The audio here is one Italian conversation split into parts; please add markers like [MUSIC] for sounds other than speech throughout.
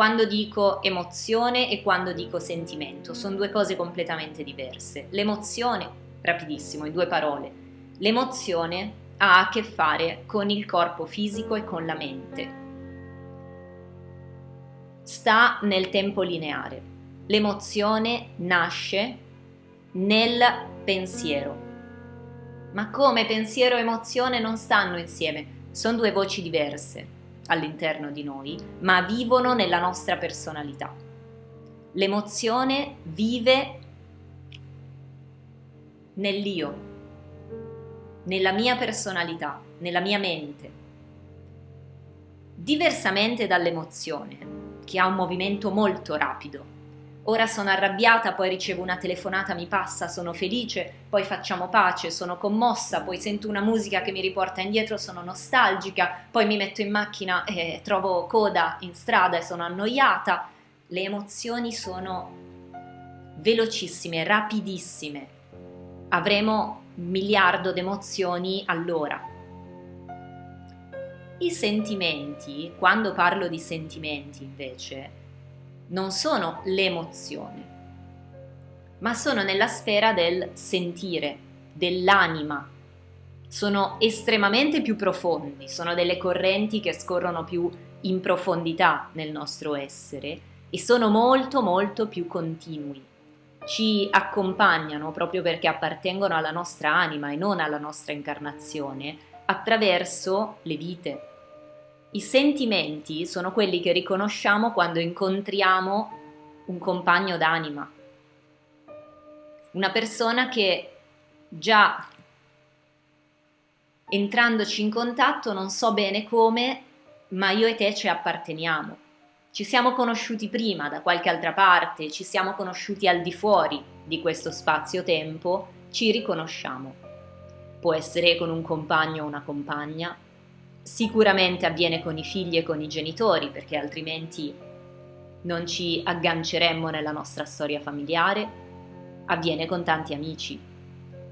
quando dico emozione e quando dico sentimento. Sono due cose completamente diverse. L'emozione, rapidissimo, in due parole, l'emozione ha a che fare con il corpo fisico e con la mente. Sta nel tempo lineare. L'emozione nasce nel pensiero. Ma come pensiero e emozione non stanno insieme? Sono due voci diverse all'interno di noi, ma vivono nella nostra personalità. L'emozione vive nell'io, nella mia personalità, nella mia mente. Diversamente dall'emozione, che ha un movimento molto rapido. Ora sono arrabbiata, poi ricevo una telefonata, mi passa, sono felice, poi facciamo pace, sono commossa, poi sento una musica che mi riporta indietro, sono nostalgica, poi mi metto in macchina e trovo coda in strada e sono annoiata. Le emozioni sono velocissime, rapidissime. Avremo un miliardo di emozioni all'ora. I sentimenti, quando parlo di sentimenti invece, non sono l'emozione, ma sono nella sfera del sentire, dell'anima. Sono estremamente più profondi, sono delle correnti che scorrono più in profondità nel nostro essere e sono molto molto più continui. Ci accompagnano proprio perché appartengono alla nostra anima e non alla nostra incarnazione attraverso le vite, i sentimenti sono quelli che riconosciamo quando incontriamo un compagno d'anima, una persona che già entrandoci in contatto non so bene come, ma io e te ci apparteniamo. Ci siamo conosciuti prima da qualche altra parte, ci siamo conosciuti al di fuori di questo spazio-tempo, ci riconosciamo. Può essere con un compagno o una compagna, Sicuramente avviene con i figli e con i genitori, perché altrimenti non ci agganceremmo nella nostra storia familiare. Avviene con tanti amici.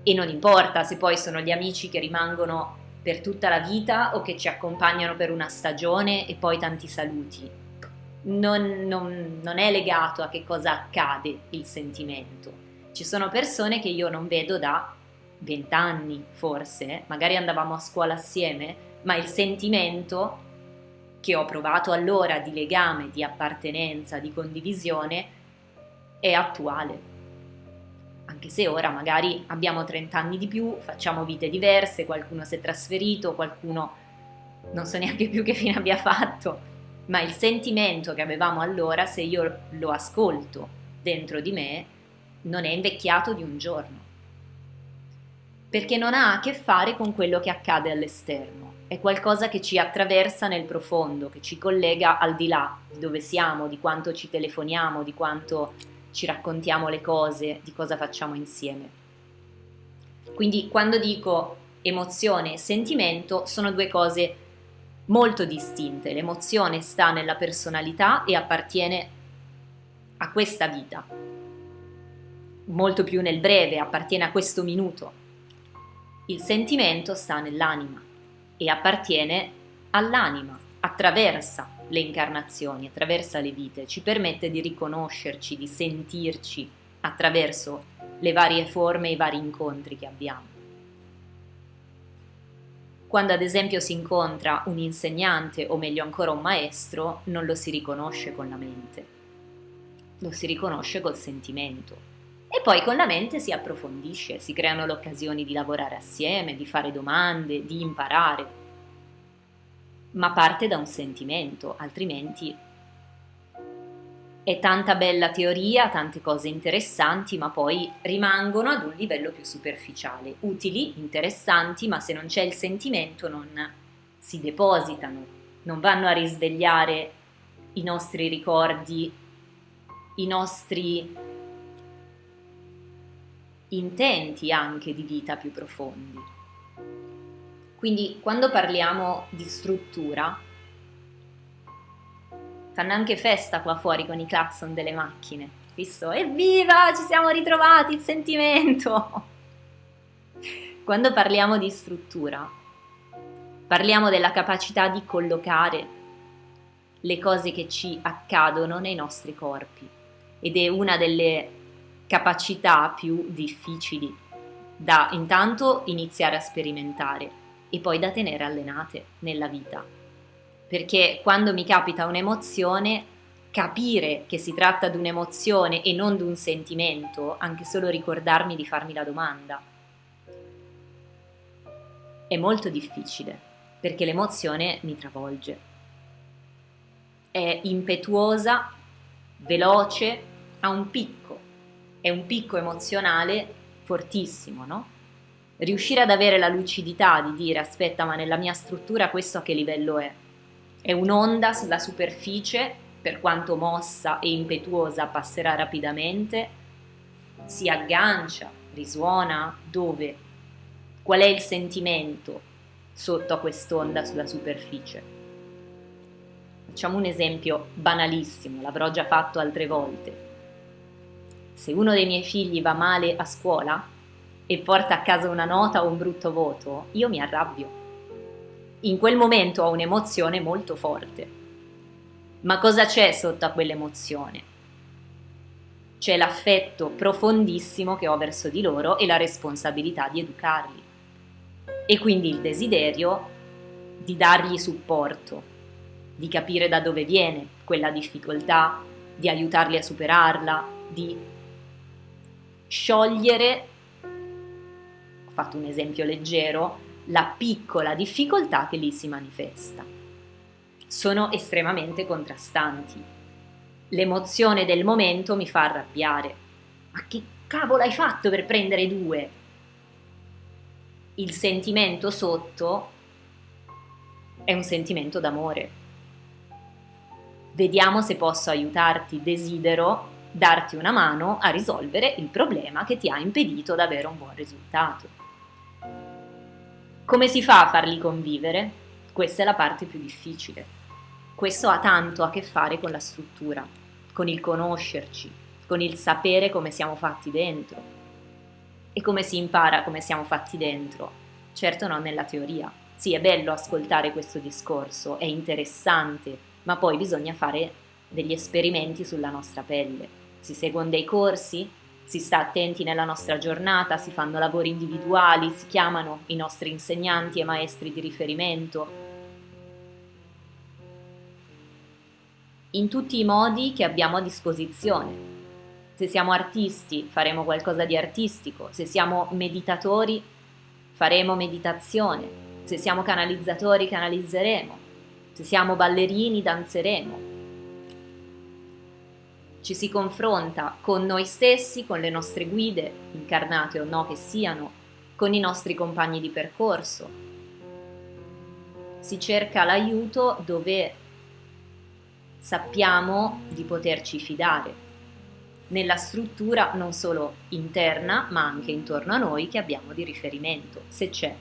E non importa se poi sono gli amici che rimangono per tutta la vita o che ci accompagnano per una stagione e poi tanti saluti. Non, non, non è legato a che cosa accade il sentimento. Ci sono persone che io non vedo da vent'anni forse, magari andavamo a scuola assieme, ma il sentimento che ho provato allora di legame, di appartenenza, di condivisione è attuale. Anche se ora magari abbiamo 30 anni di più, facciamo vite diverse, qualcuno si è trasferito, qualcuno non so neanche più che fine abbia fatto, ma il sentimento che avevamo allora, se io lo ascolto dentro di me, non è invecchiato di un giorno, perché non ha a che fare con quello che accade all'esterno è qualcosa che ci attraversa nel profondo, che ci collega al di là di dove siamo, di quanto ci telefoniamo, di quanto ci raccontiamo le cose, di cosa facciamo insieme. Quindi quando dico emozione e sentimento sono due cose molto distinte. L'emozione sta nella personalità e appartiene a questa vita, molto più nel breve, appartiene a questo minuto. Il sentimento sta nell'anima e appartiene all'anima, attraversa le incarnazioni, attraversa le vite, ci permette di riconoscerci, di sentirci attraverso le varie forme e i vari incontri che abbiamo. Quando ad esempio si incontra un insegnante o meglio ancora un maestro, non lo si riconosce con la mente, lo si riconosce col sentimento. E poi con la mente si approfondisce, si creano le occasioni di lavorare assieme, di fare domande, di imparare. Ma parte da un sentimento, altrimenti è tanta bella teoria, tante cose interessanti, ma poi rimangono ad un livello più superficiale, utili, interessanti, ma se non c'è il sentimento non si depositano, non vanno a risvegliare i nostri ricordi, i nostri intenti anche di vita più profondi. Quindi quando parliamo di struttura, fanno anche festa qua fuori con i clacson delle macchine. Visto? Evviva! Ci siamo ritrovati, il sentimento! [LAUGHS] Quando parliamo di struttura, parliamo della capacità di collocare le cose che ci accadono nei nostri corpi ed è una delle capacità più difficili da intanto iniziare a sperimentare e poi da tenere allenate nella vita. Perché quando mi capita un'emozione, capire che si tratta di un'emozione e non di un sentimento, anche solo ricordarmi di farmi la domanda, è molto difficile perché l'emozione mi travolge. È impetuosa, veloce, ha un picco, è un picco emozionale fortissimo, no? Riuscire ad avere la lucidità di dire aspetta ma nella mia struttura questo a che livello è? È un'onda sulla superficie, per quanto mossa e impetuosa passerà rapidamente, si aggancia, risuona, dove? Qual è il sentimento sotto a quest'onda sulla superficie? Facciamo un esempio banalissimo, l'avrò già fatto altre volte. Se uno dei miei figli va male a scuola e porta a casa una nota o un brutto voto, io mi arrabbio. In quel momento ho un'emozione molto forte. Ma cosa c'è sotto a quell'emozione? C'è l'affetto profondissimo che ho verso di loro e la responsabilità di educarli. E quindi il desiderio di dargli supporto, di capire da dove viene quella difficoltà, di aiutarli a superarla, di sciogliere, ho fatto un esempio leggero, la piccola difficoltà che lì si manifesta. Sono estremamente contrastanti. L'emozione del momento mi fa arrabbiare. Ma che cavolo hai fatto per prendere due? Il sentimento sotto è un sentimento d'amore. Vediamo se posso aiutarti, desidero darti una mano a risolvere il problema che ti ha impedito di avere un buon risultato. Come si fa a farli convivere? Questa è la parte più difficile. Questo ha tanto a che fare con la struttura, con il conoscerci, con il sapere come siamo fatti dentro. E come si impara come siamo fatti dentro? Certo non nella teoria. Sì, è bello ascoltare questo discorso, è interessante, ma poi bisogna fare degli esperimenti sulla nostra pelle. Si seguono dei corsi, si sta attenti nella nostra giornata, si fanno lavori individuali, si chiamano i nostri insegnanti e maestri di riferimento. In tutti i modi che abbiamo a disposizione. Se siamo artisti faremo qualcosa di artistico, se siamo meditatori faremo meditazione, se siamo canalizzatori canalizzeremo, se siamo ballerini danzeremo ci si confronta con noi stessi, con le nostre guide, incarnate o no che siano, con i nostri compagni di percorso. Si cerca l'aiuto dove sappiamo di poterci fidare, nella struttura non solo interna ma anche intorno a noi che abbiamo di riferimento, se c'è.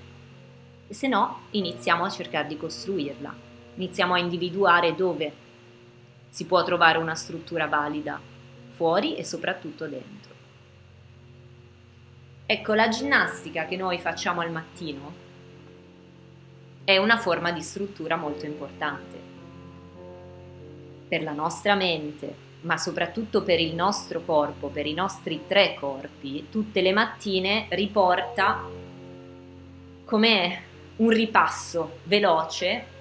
E se no, iniziamo a cercare di costruirla, iniziamo a individuare dove si può trovare una struttura valida fuori e soprattutto dentro. Ecco, la ginnastica che noi facciamo al mattino è una forma di struttura molto importante per la nostra mente, ma soprattutto per il nostro corpo, per i nostri tre corpi, tutte le mattine riporta come un ripasso veloce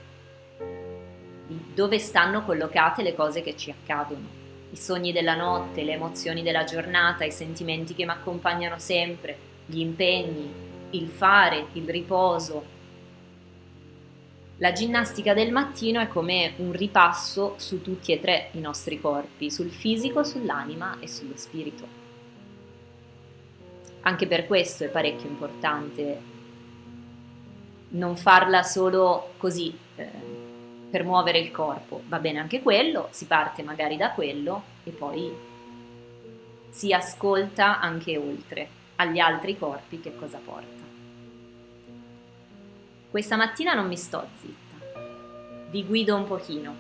di dove stanno collocate le cose che ci accadono. I sogni della notte, le emozioni della giornata, i sentimenti che mi accompagnano sempre, gli impegni, il fare, il riposo. La ginnastica del mattino è come un ripasso su tutti e tre i nostri corpi, sul fisico, sull'anima e sullo spirito. Anche per questo è parecchio importante non farla solo così, eh, per muovere il corpo. Va bene anche quello, si parte magari da quello e poi si ascolta anche oltre agli altri corpi che cosa porta. Questa mattina non mi sto zitta, vi guido un pochino.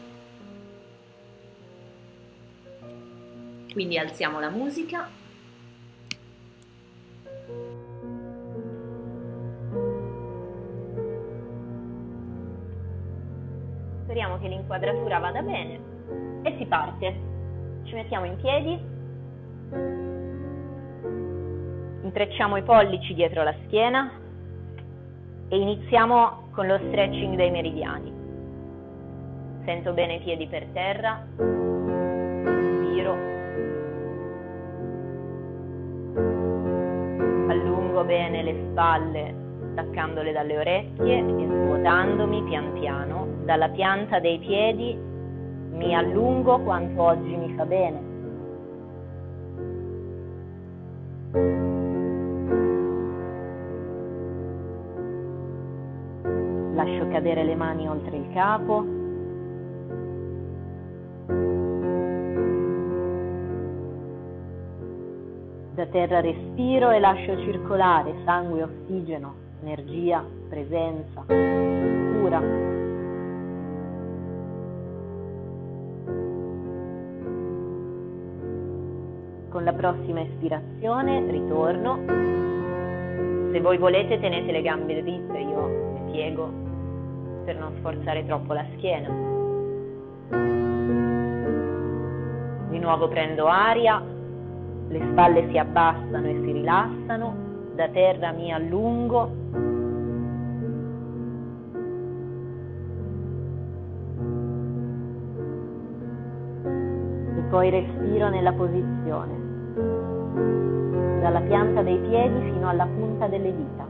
Quindi alziamo la musica speriamo che inquadratura vada bene e si parte. Ci mettiamo in piedi, intrecciamo i pollici dietro la schiena e iniziamo con lo stretching dei meridiani. Sento bene i piedi per terra, inspiro, allungo bene le spalle staccandole dalle orecchie e svuotandomi pian piano dalla pianta dei piedi mi allungo quanto oggi mi fa bene. Lascio cadere le mani oltre il capo. Da terra respiro e lascio circolare sangue ossigeno energia, presenza, cura. Con la prossima espirazione ritorno. Se voi volete tenete le gambe dritte, io le piego per non sforzare troppo la schiena. Di nuovo prendo aria, le spalle si abbassano e si rilassano, da terra mi allungo poi respiro nella posizione, dalla pianta dei piedi fino alla punta delle dita.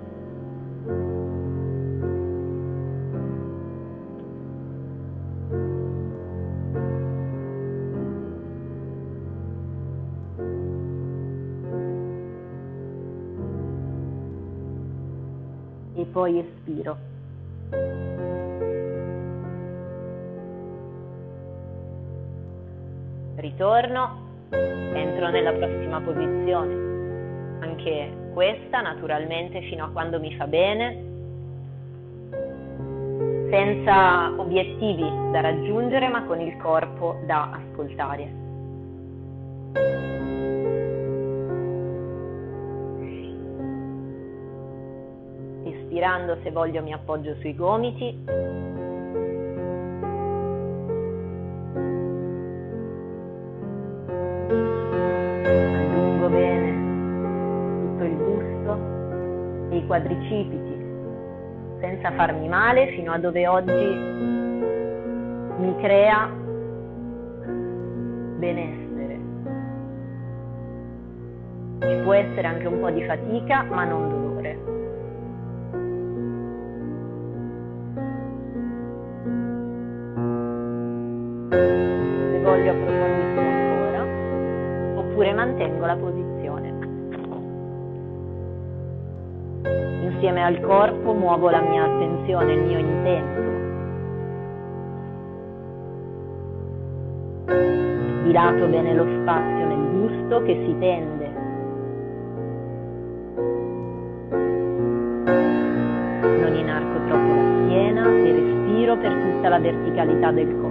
E poi espiro. ritorno, entro nella prossima posizione. Anche questa naturalmente fino a quando mi fa bene, senza obiettivi da raggiungere ma con il corpo da ascoltare. Espirando se voglio mi appoggio sui gomiti quadricipiti senza farmi male fino a dove oggi mi crea benessere. Ci può essere anche un po' di fatica, ma non dolore. Se voglio approfondisco ancora, oppure mantengo la posizione. Insieme al corpo muovo la mia attenzione, il mio intento. Dilato bene lo spazio nel busto che si tende. Non inarco troppo la schiena e respiro per tutta la verticalità del corpo.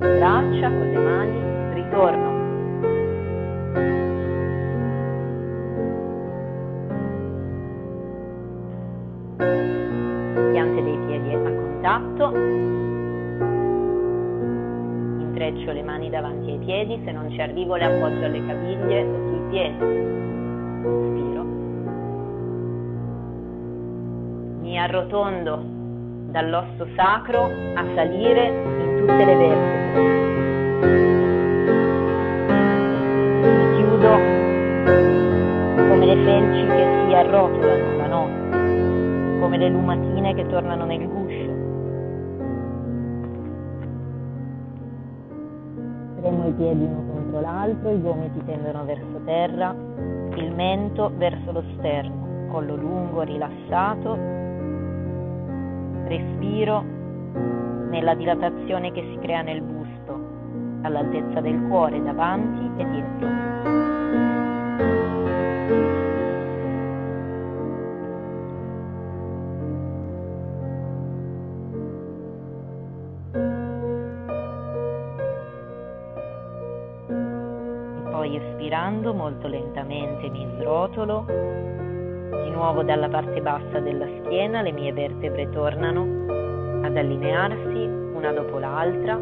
Braccia, con le mani, ritorno. Piante dei piedi a contatto. Intreccio le mani davanti ai piedi, se non ci arrivo le appoggio alle caviglie o sui piedi. Inspiro. Mi arrotondo dall'osso sacro a salire in tutte le vertebre. Felci che si arrotolano la notte, come le lumatine che tornano nel guscio. Premo i piedi uno contro l'altro, i gomiti tendono verso terra, il mento verso lo sterno, collo lungo, rilassato respiro nella dilatazione che si crea nel busto, all'altezza del cuore davanti e dietro. E inspirando molto lentamente mi srotolo, di nuovo dalla parte bassa della schiena le mie vertebre tornano ad allinearsi una dopo l'altra,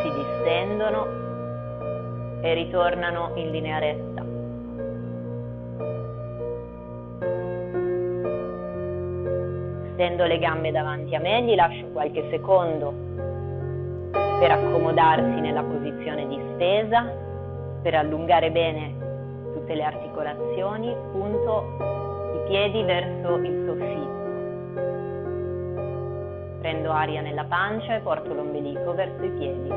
si distendono e ritornano in linea retta. Stendo le gambe davanti a me, gli lascio qualche secondo per accomodarsi nella posizione di stesa, per allungare bene tutte le articolazioni, punto i piedi verso il soffitto. Prendo aria nella pancia e porto l'ombelico verso i piedi.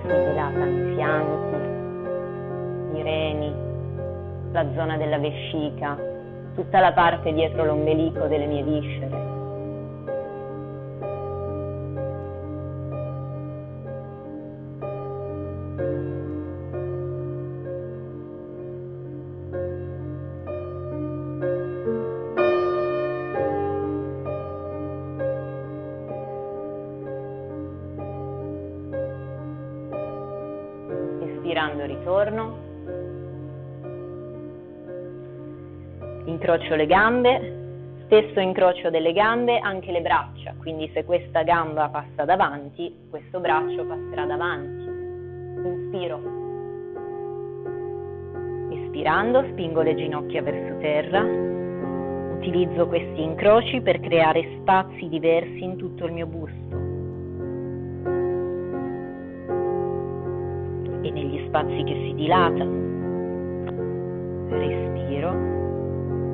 Si dilatano i fianchi, i reni, la zona della vescica, tutta la parte dietro l'ombelico delle mie viscere. Ritorno. Incrocio le gambe, stesso incrocio delle gambe anche le braccia, quindi se questa gamba passa davanti, questo braccio passerà davanti. Inspiro. Espirando spingo le ginocchia verso terra, utilizzo questi incroci per creare spazi diversi in tutto il mio busto. E negli spazi che si dilatano,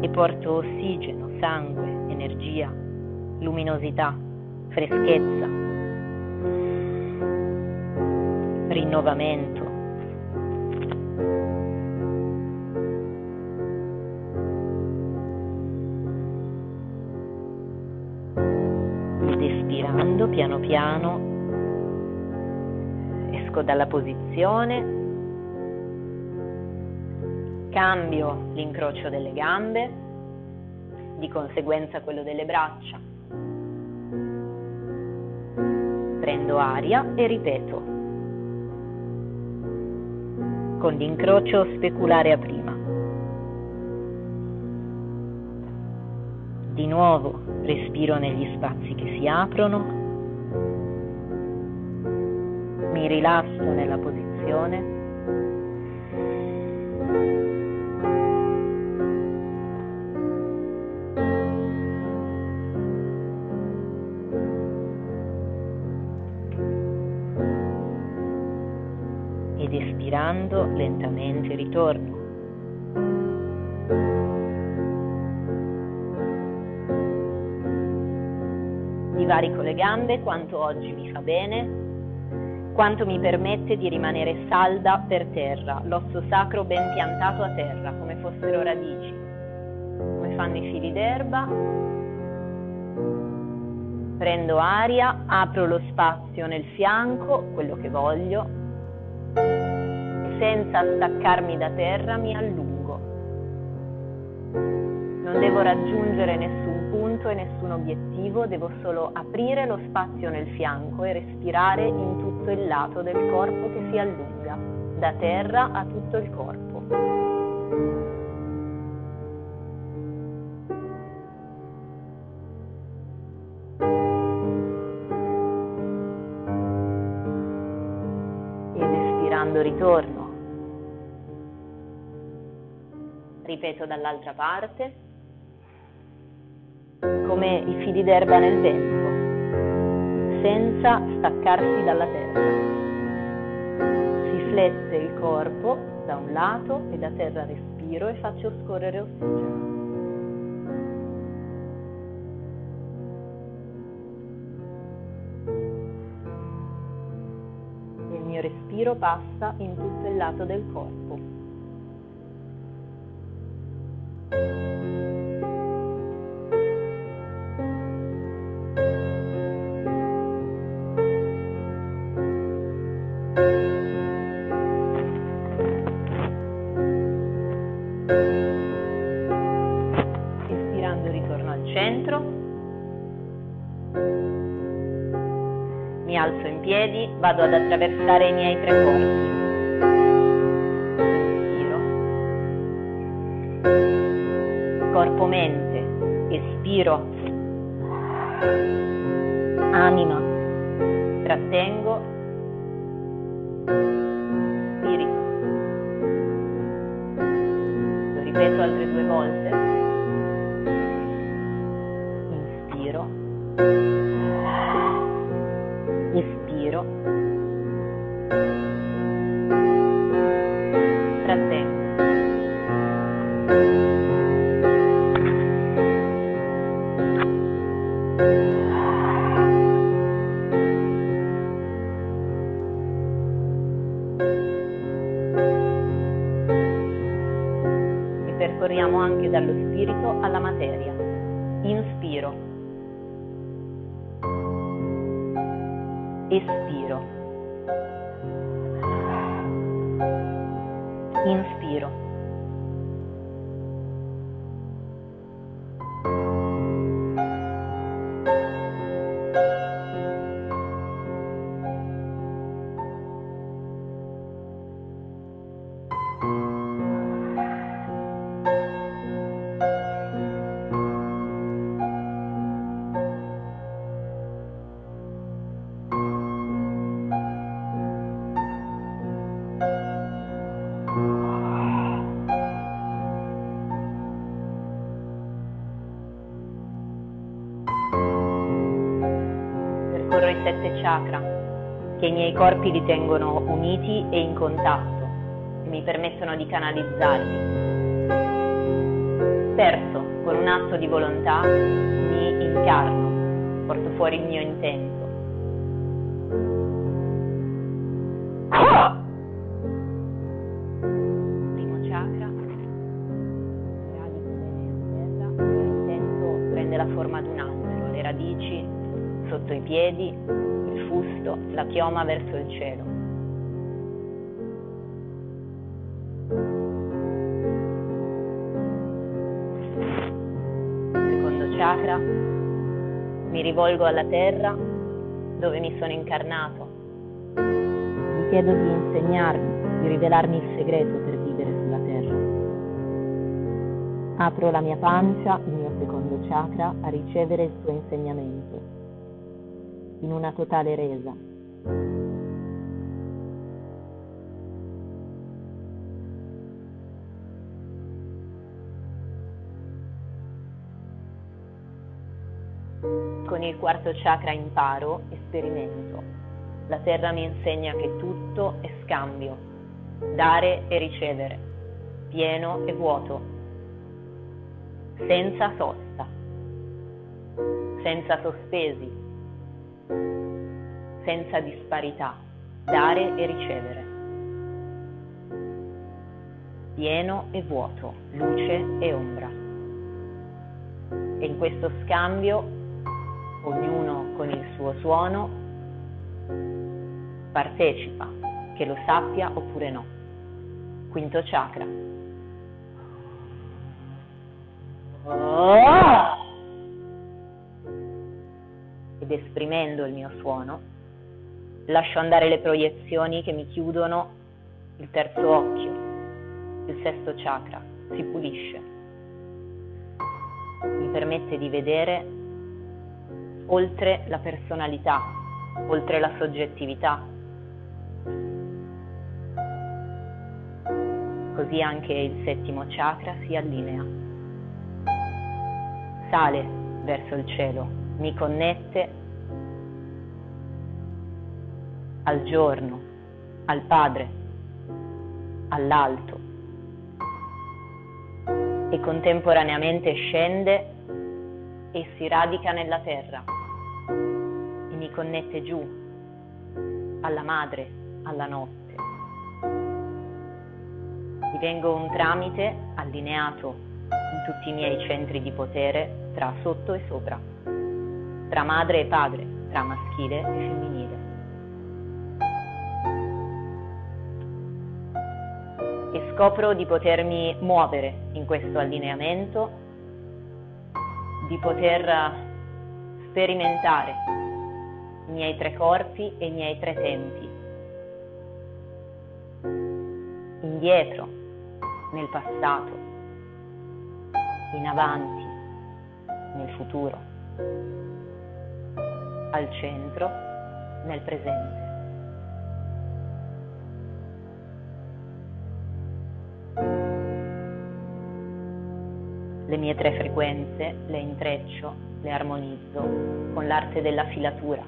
e porto ossigeno, sangue, energia, luminosità, freschezza, rinnovamento. Ed espirando piano piano esco dalla posizione cambio l'incrocio delle gambe, di conseguenza quello delle braccia. Prendo aria e ripeto. Con l'incrocio speculare a prima. Di nuovo respiro negli spazi che si aprono. Mi rilasso nella posizione respirando lentamente ritorno. Divarico le gambe quanto oggi mi fa bene, quanto mi permette di rimanere salda per terra, l'osso sacro ben piantato a terra, come fossero radici, come fanno i fili d'erba. Prendo aria, apro lo spazio nel fianco, quello che voglio, senza staccarmi da terra mi allungo. Non devo raggiungere nessun punto e nessun obiettivo, devo solo aprire lo spazio nel fianco e respirare in tutto il lato del corpo che si allunga, da terra a tutto il corpo. Ritorno ripeto dall'altra parte, come i fili d'erba nel vento, senza staccarsi dalla terra. Si flette il corpo da un lato e da terra respiro e faccio scorrere ossigeno. il mio respiro passa in tutto il lato del corpo. Vado ad attraversare i miei tre corpi. Inspiro. Corpo-mente. Espiro. Anima. Trattengo. Spirito. Lo ripeto altre due volte. Sette chakra che i miei corpi li tengono uniti e in contatto e mi permettono di canalizzarli. Terzo, con un atto di volontà mi incarno, porto fuori il mio intento. Chioma verso il cielo. Secondo chakra, mi rivolgo alla terra dove mi sono incarnato. Vi chiedo di insegnarmi, di rivelarmi il segreto per vivere sulla terra. Apro la mia pancia, il mio secondo chakra, a ricevere il suo insegnamento, in una totale resa. Con il quarto chakra imparo e sperimento. La terra mi insegna che tutto è scambio, dare e ricevere, pieno e vuoto, senza sosta, senza sospesi, senza disparità, dare e ricevere, pieno e vuoto, luce e ombra. E in questo scambio, ognuno con il suo suono, partecipa, che lo sappia oppure no. Quinto chakra. Ed esprimendo il mio suono, lascio andare le proiezioni che mi chiudono il terzo occhio, il sesto chakra, si pulisce. Mi permette di vedere oltre la personalità, oltre la soggettività. Così anche il settimo chakra si allinea. Sale verso il cielo, mi connette al giorno, al Padre, all'alto e contemporaneamente scende e si radica nella terra e mi connette giù alla madre, alla notte. Divengo un tramite allineato in tutti i miei centri di potere tra sotto e sopra, tra madre e padre, tra maschile e femminile. Scopro di potermi muovere in questo allineamento, di poter sperimentare miei tre corpi e i miei tre tempi. Indietro, nel passato, in avanti, nel futuro, al centro, nel presente. Mie tre frequenze le intreccio, le armonizzo con l'arte della filatura.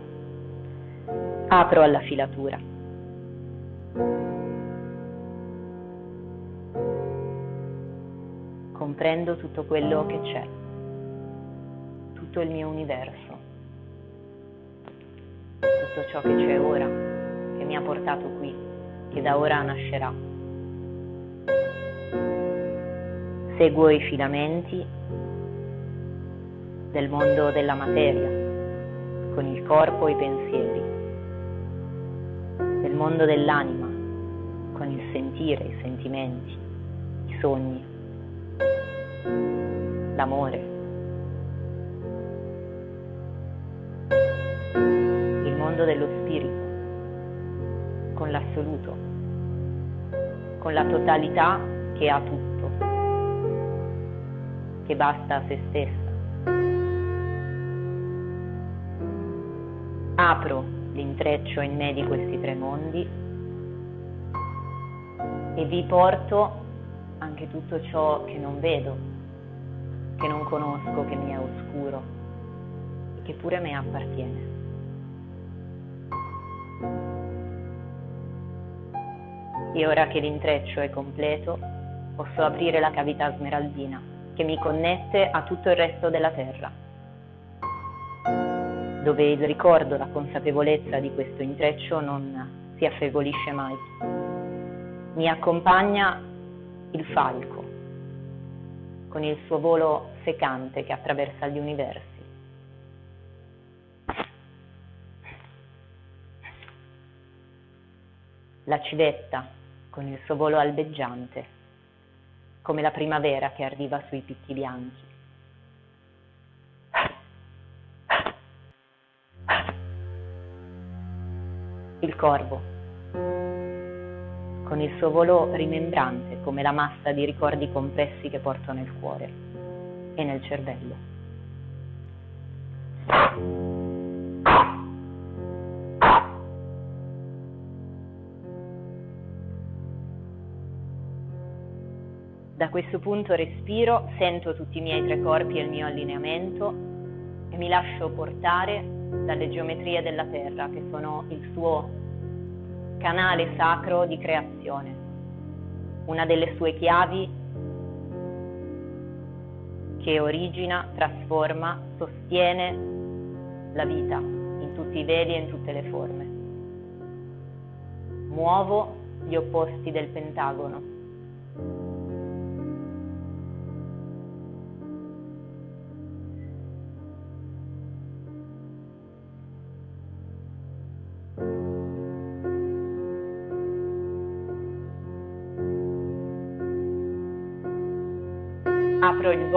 Apro alla filatura. Comprendo tutto quello che c'è, tutto il mio universo, tutto ciò che c'è ora, che mi ha portato qui, che da ora nascerà. Seguo i filamenti del mondo della materia, con il corpo e i pensieri, del mondo dell'anima, con il sentire, i sentimenti, i sogni, l'amore. Il mondo dello spirito, con l'assoluto, con la totalità che ha tutto che basta a se stessa. Apro l'intreccio in me di questi tre mondi e vi porto anche tutto ciò che non vedo, che non conosco, che mi è oscuro e che pure a me appartiene. E ora che l'intreccio è completo, posso aprire la cavità smeraldina che mi connette a tutto il resto della terra, dove il ricordo, la consapevolezza di questo intreccio non si affievolisce mai. Mi accompagna il falco, con il suo volo secante che attraversa gli universi. La civetta, con il suo volo albeggiante come la primavera che arriva sui picchi bianchi. Il corvo, con il suo volo rimembrante come la massa di ricordi compressi che porto nel cuore e nel cervello. Da questo punto respiro, sento tutti i miei tre corpi e il mio allineamento e mi lascio portare dalle geometrie della Terra, che sono il suo canale sacro di creazione, una delle sue chiavi che origina, trasforma, sostiene la vita in tutti i veli e in tutte le forme. Muovo gli opposti del pentagono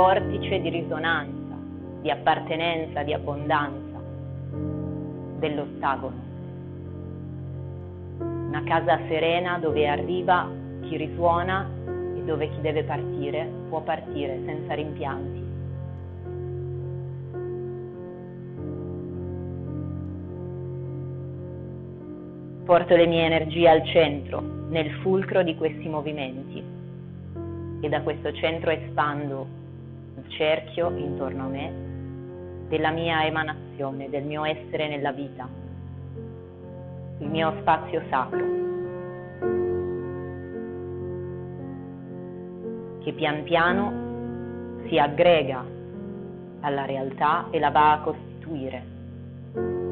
vortice di risonanza, di appartenenza, di abbondanza dell'ottagono. Una casa serena dove arriva chi risuona e dove chi deve partire può partire senza rimpianti. Porto le mie energie al centro, nel fulcro di questi movimenti e da questo centro espando il cerchio intorno a me della mia emanazione, del mio essere nella vita, il mio spazio sacro, che pian piano si aggrega alla realtà e la va a costituire.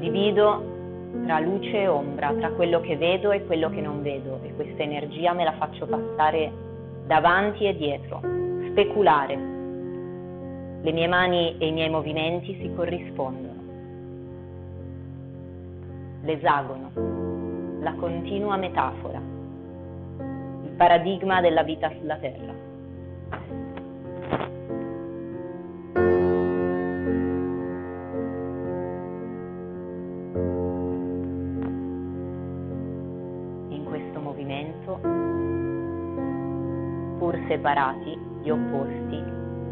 Divido tra luce e ombra, tra quello che vedo e quello che non vedo e questa energia me la faccio passare davanti e dietro, speculare. Le mie mani e i miei movimenti si corrispondono. L'esagono, la continua metafora, il paradigma della vita sulla Terra. Separati, gli opposti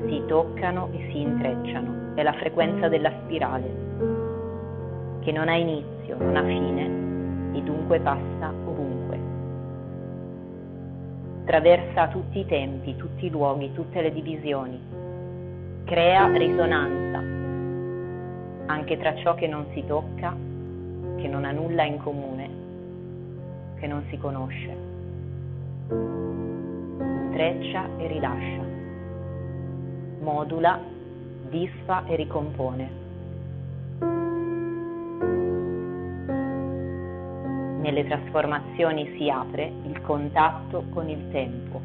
si toccano e si intrecciano. È la frequenza della spirale, che non ha inizio, non ha fine, e dunque passa ovunque. Traversa tutti i tempi, tutti i luoghi, tutte le divisioni. Crea risonanza anche tra ciò che non si tocca, che non ha nulla in comune, che non si conosce. Intreccia e rilascia. Modula, disfa e ricompone. nelle trasformazioni si apre il contatto con il tempo.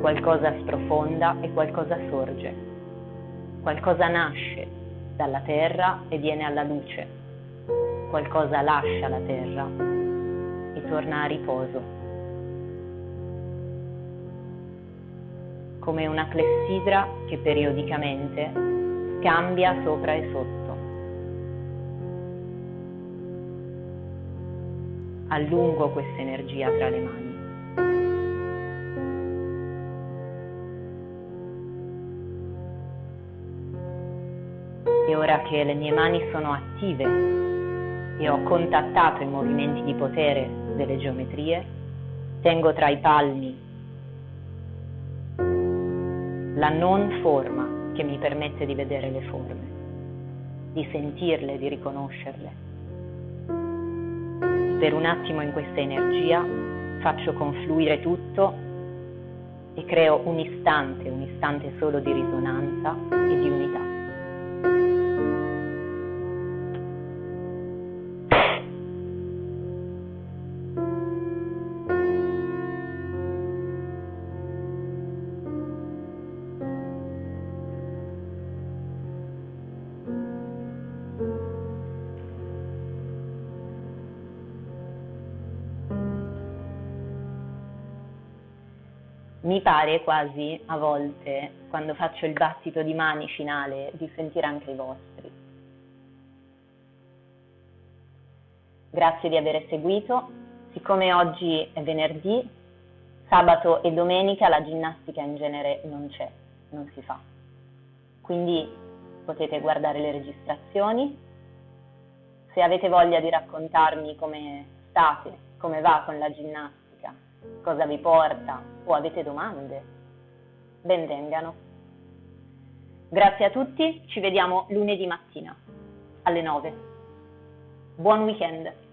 Qualcosa sprofonda e qualcosa sorge. Qualcosa nasce dalla terra e viene alla luce. Qualcosa lascia la terra e torna a riposo. Come una clessidra che periodicamente cambia sopra e sotto. allungo questa energia tra le mani. E ora che le mie mani sono attive e ho contattato i movimenti di potere delle geometrie, tengo tra i palmi la non forma che mi permette di vedere le forme, di sentirle, di riconoscerle per un attimo in questa energia, faccio confluire tutto e creo un istante, un istante solo di risonanza e di unità. Mi pare quasi a volte, quando faccio il battito di mani finale, di sentire anche i vostri. Grazie di aver seguito. Siccome oggi è venerdì, sabato e domenica la ginnastica in genere non c'è, non si fa. Quindi potete guardare le registrazioni. Se avete voglia di raccontarmi come state, come va con la ginnastica, cosa vi porta o avete domande, benvengano. Grazie a tutti, ci vediamo lunedì mattina alle 9. Buon weekend!